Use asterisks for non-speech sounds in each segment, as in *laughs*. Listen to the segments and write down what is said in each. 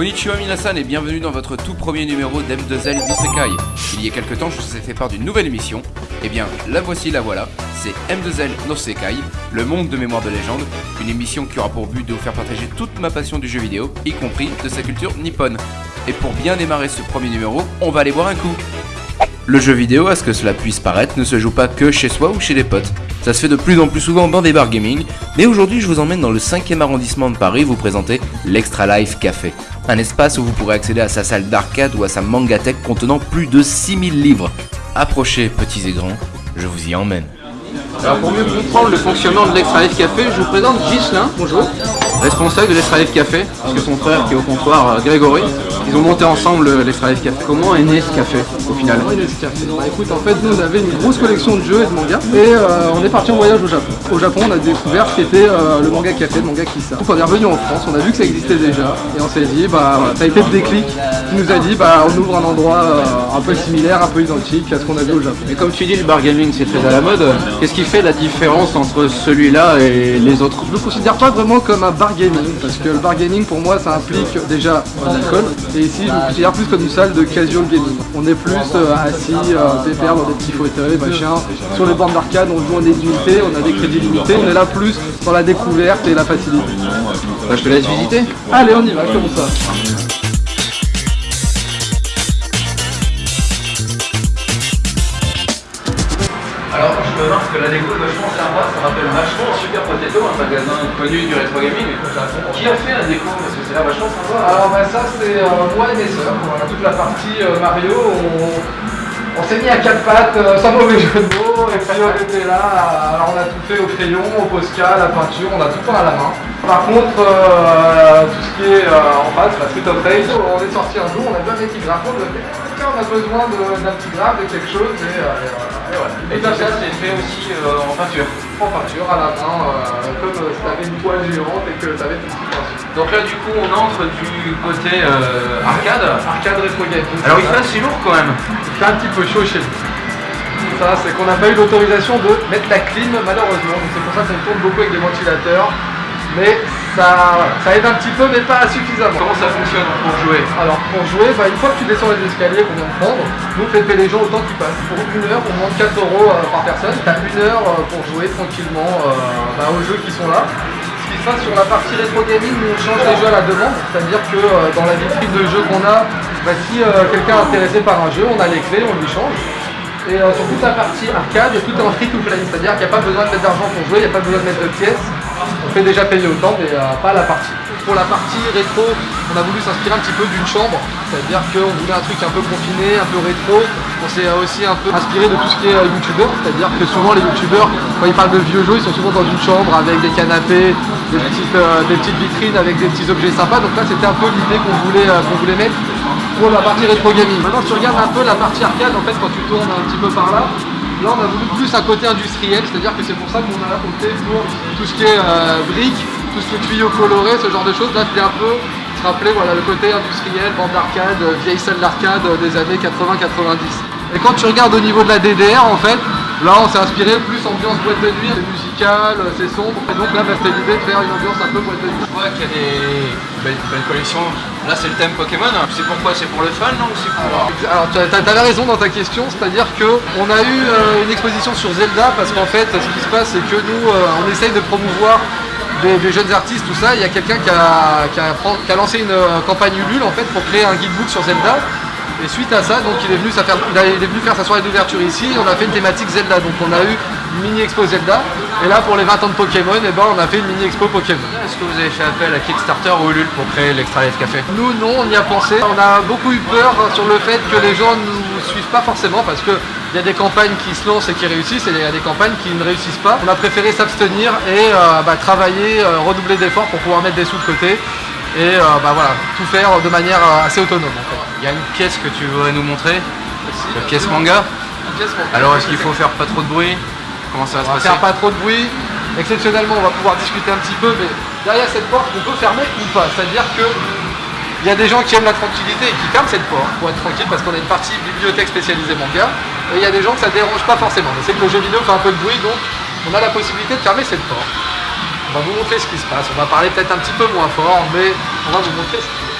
Konnichiwa Minasan et bienvenue dans votre tout premier numéro d'M2L Sekai. Il y a quelques temps, je vous ai fait part d'une nouvelle émission. Eh bien, la voici, la voilà. C'est M2L no Sekai, le monde de mémoire de légende. Une émission qui aura pour but de vous faire partager toute ma passion du jeu vidéo, y compris de sa culture nippone. Et pour bien démarrer ce premier numéro, on va aller boire un coup. Le jeu vidéo, à ce que cela puisse paraître, ne se joue pas que chez soi ou chez les potes. Ça se fait de plus en plus souvent dans des bars gaming, mais aujourd'hui je vous emmène dans le 5e arrondissement de Paris vous présenter l'Extra Life Café. Un espace où vous pourrez accéder à sa salle d'arcade ou à sa mangatech contenant plus de 6000 livres. Approchez petits et grands, je vous y emmène. Alors pour mieux comprendre le fonctionnement de l'Extra Life Café, je vous présente Ghislain, bonjour, responsable de l'Extra Life Café, parce que son frère qui est au comptoir, euh, Grégory, ils ont monté ensemble euh, l'Extra Life Café. Comment est né ce café au final Comment est né ce café? Bah écoute, en fait, nous on avait une grosse collection de jeux et de mangas, et euh, on est parti en voyage au Japon. Au Japon, on a découvert ce qu'était euh, le manga café, le manga Kissa. Donc on est revenu en France, on a vu que ça existait déjà, et on s'est dit, bah ça a été le déclic qui nous a dit, bah on ouvre un endroit euh, un peu similaire, un peu identique à ce qu'on a vu au Japon. Et comme tu dis, le bar gaming c'est très à la mode, qu'est-ce qui fait la différence entre celui-là et les autres? Je ne le considère pas vraiment comme un bar parce que le bar gaming pour moi ça implique déjà l'alcool, et ici je le considère plus comme une salle de casual gaming. On est plus euh, assis, euh, pépère dans des petits fauteuils, machin. Sur les bandes d'arcade on joue en désunité, on a des crédits limités, on est là plus dans la découverte et la facilité. Bah, Je te laisse visiter. Allez on y va, comme ça. Marre parce que la déco est vachement sympa, ça rappelle vachement Super Potato, un magasin connu du rétro gaming. Qui a fait la déco Parce que c'est là vachement sympa. Alors bah ça c'est euh, moi et mes voilà, toute la partie euh, Mario, on, s'est mis à quatre pattes, euh, sans mauvais jeu de mots, et puis on était là, euh, alors on a tout fait au crayon, au Posca, la peinture, on a tout fait à la main. Par contre, euh, tout ce qui est euh, en face, la Street of Rage, on est sorti un jour, on a vu un petit graphe, on a besoin d'un petit graphe, de quelque chose, et, euh. Et voilà. Et tout ça, c'est fait aussi euh, en peinture. en peinture à la main, euh, comme euh, si t'avais une toile géante et que t'avais tout ce qui peinture. Donc là, du coup, on entre du côté euh, arcade. Arcade rétro. Alors, il fait assez lourd quand même. Il fait un petit peu chaud chez nous. Ça, c'est qu'on n'a pas eu l'autorisation de mettre la clim, malheureusement. C'est pour ça qu'on tourne beaucoup avec des ventilateurs. Mais ça, ça aide un petit peu, mais pas suffisamment. Comment ça fonctionne pour jouer Alors pour jouer, bah, une fois que tu descends les escaliers qu'on vient de prendre, fait payer les gens autant qu'ils passent. Pour une heure, on demande 4 euros euh, par personne. Tu as une heure euh, pour jouer tranquillement euh, bah, aux jeux qui sont là. Ce qui se passe sur la partie rétro gaming, nous on change les jeux à la demande. C'est-à-dire que euh, dans la vitrine de jeux qu'on a, bah, si euh, quelqu'un est intéressé par un jeu, on a les clés, on lui change. Et sur toute la partie arcade, tout est en free to play, c'est-à-dire qu'il n'y a pas besoin de mettre d'argent pour jouer, il n'y a pas besoin de mettre de pièces. On fait déjà payer autant, mais pas la partie. Pour la partie rétro, on a voulu s'inspirer un petit peu d'une chambre, c'est-à-dire qu'on voulait un truc un peu confiné, un peu rétro. On s'est aussi un peu inspiré de tout ce qui est euh, youtubeur, c'est-à-dire que souvent les youtubeurs, quand ils parlent de vieux jeux, ils sont souvent dans une chambre avec des canapés, des petites, euh, vitrines avec des petits objets sympas. Donc là, c'était un peu l'idée qu'on voulait, euh, qu'on voulait mettre pour la partie rétro gaming. Maintenant, tu regardes un peu la partie arcade, en fait, quand tu tournes un petit peu par là, là, on a voulu plus un côté industriel, c'est-à-dire que c'est pour ça qu'on a opté pour tout ce qui est euh, briques, tout ce qui est tuyaux colorés, ce genre de choses. Là, c'était un peu se rappeler voilà, le côté industriel, bande d'arcade, euh, vieille salle d'arcade euh, des années 80-90. Et quand tu regardes au niveau de la DDR, en fait, là, on s'est inspiré plus ambiance boîte de nuit, musical, c'est sombre. Et donc là, bah, c'était l'idée de faire une ambiance un peu boîte de nuit. Je vois qu'il y a des belles, belles collections. Là, c'est le thème Pokémon. C'est pourquoi C'est pour le fun, non? Ou c'est pour... Alors tu as, t'avais raison dans ta question, c'est-à-dire que on a eu euh, une exposition sur Zelda parce qu'en fait ce qui se passe c'est que nous euh, on essaye de promouvoir des, des jeunes artistes, tout ça. Il y a quelqu'un qui a, qui, a, qui a lancé une euh, campagne Ulule en fait pour créer un guidebook sur Zelda. Et suite à ça, donc il est venu, faire, il a- il est venu faire sa soirée d'ouverture ici. On a fait une thématique Zelda, donc on a eu une mini expo Zelda. Et là pour les 20 ans de Pokémon, et ben on a fait une mini expo Pokémon. Est-ce que vous avez fait appel à Kickstarter ou Ulule pour créer l'Extra Life Café Nous, non, on y a pensé. On a beaucoup eu peur sur le fait que les gens ne nous suivent pas forcément parce que il y a des campagnes qui se lancent et qui réussissent et il y a des campagnes qui ne réussissent pas. On a préféré s'abstenir et euh, bah, travailler, euh, redoubler d'efforts pour pouvoir mettre des sous de côté et euh, bah, voilà, tout faire de manière euh, assez autonome en fait. Il y a une pièce que tu voudrais nous montrer La pièce manga Alors, est-ce qu'il faut faire pas trop de bruit? Comment ça va se va passer? faire pas trop de bruit. Exceptionnellement, on va pouvoir discuter un petit peu, mais derrière cette porte, on peut fermer ou pas. C'est-à-dire que il y a des gens qui aiment la tranquillité et qui ferment cette porte pour être tranquille parce qu'on a une partie bibliothèque spécialisée manga. Et il y a des gens que ça dérange pas forcément. Mais c'est que le jeu vidéo fait un peu de bruit, donc on a la possibilité de fermer cette porte on va vous montrer ce qui se passe. On va parler peut-être un petit peu moins fort, mais on va vous montrer ce qui se passe.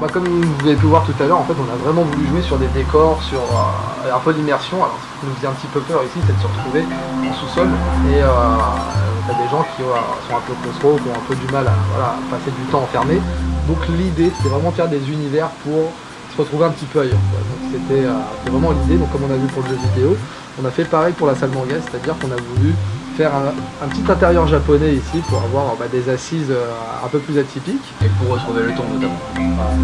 Bah, comme vous avez pu voir tout à l'heure, en fait, on a vraiment voulu jouer sur des décors, sur euh, un peu d'immersion. Alors, ce qui nous faisait un petit peu peur ici, c'est de se retrouver en sous-sol. Et euh, on a des gens qui euh, sont un peu claustro, qui ont un peu du mal à passer du temps enfermé. Donc l'idée, c'était vraiment faire des univers pour se retrouver un petit peu ailleurs. quoi. Donc c'était euh, c'était vraiment l'idée. Donc comme on a vu pour le jeu vidéo, on a fait pareil pour la salle manga, c'est-à-dire qu'on a voulu faire un, un petit intérieur japonais ici pour avoir bah, des assises euh, un peu plus atypiques. Et pour retrouver le ton notamment.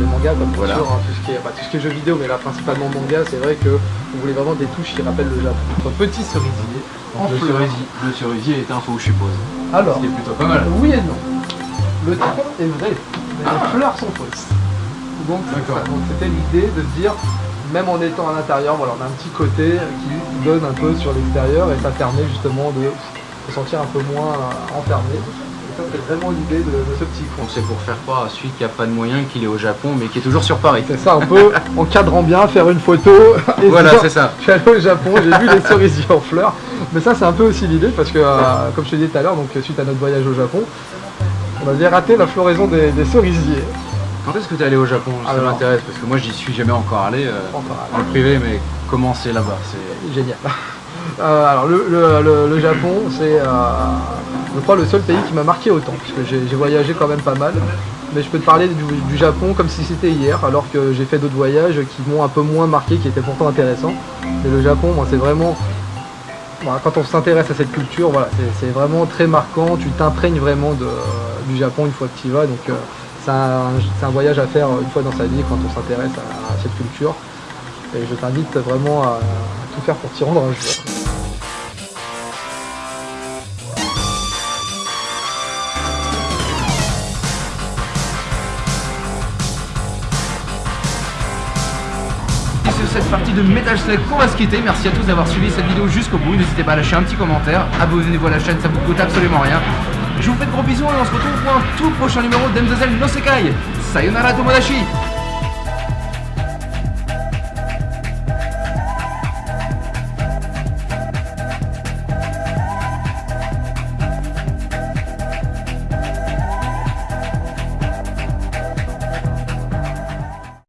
Le manga bien Voilà. sûr, hein, tout, ce qui est, bah, tout ce qui est jeux vidéo, mais là principalement manga, c'est vrai que on voulait vraiment des touches qui rappellent le Japon. Un petit cerisier en le, fleurs. cerisier, le cerisier est un faux, je suppose. Alors, Ce qui est plutôt pas mal. oui et non. Le tronc est vrai, mais les fleurs sont fausses. Donc c'était l'idée de se dire, même en étant à l'intérieur, voilà, on a un petit côté qui donne un peu sur l'extérieur et ça permet justement de se sentir un peu moins euh, enfermé. Et ça c'est vraiment l'idée de, de ce petit coin. C'est pour faire croire à celui qui a pas de moyens qu'il est au Japon, mais qui est toujours sur Paris. C'est ça un peu, encadrant bien, faire une photo. *laughs* et Voilà, c'est ça. Je suis allé au Japon, j'ai vu les cerisiers en fleurs. Mais ça, c'est un peu aussi l'idée parce que, euh, comme je te disais tout à l'heure, donc suite à notre voyage au Japon, avait raté la floraison des, des cerisiers. Quand est-ce que tu es allé au Japon Ça Alors. m'intéresse parce que moi j'y suis jamais encore allé euh, Encore le privé, mais comment c'est là-bas C'est Génial. *laughs* Euh, alors, le, le- le- le Japon, c'est, euh, je crois, le seul pays qui m'a marqué autant, puisque j'ai j'ai voyagé quand même pas mal. Mais je peux te parler du, du Japon comme si c'était hier, alors que j'ai fait d'autres voyages qui m'ont un peu moins marqué, qui étaient pourtant intéressants. Mais le Japon, moi, c'est vraiment Voilà, quand on s'intéresse à cette culture, voilà, c'est- vraiment très marquant. Tu t'imprègnes vraiment de, du Japon une fois que tu y vas. Donc, euh, c'est un, un voyage à faire une fois dans sa vie quand on s'intéresse à, à cette culture. Et je t'invite vraiment à, à tout faire pour t'y rendre un jour. Sur cette partie de Metal Slug qu'on va se quitter. Merci à tous d'avoir suivi cette vidéo jusqu'au bout. N'hésitez pas à lâcher un petit commentaire. Abonnez-vous à la chaîne, ça vous coûte absolument rien. Je vous fais de gros bisous et on se retrouve pour un tout prochain numéro d'M2L No Sekai. Sayonara Tomodachi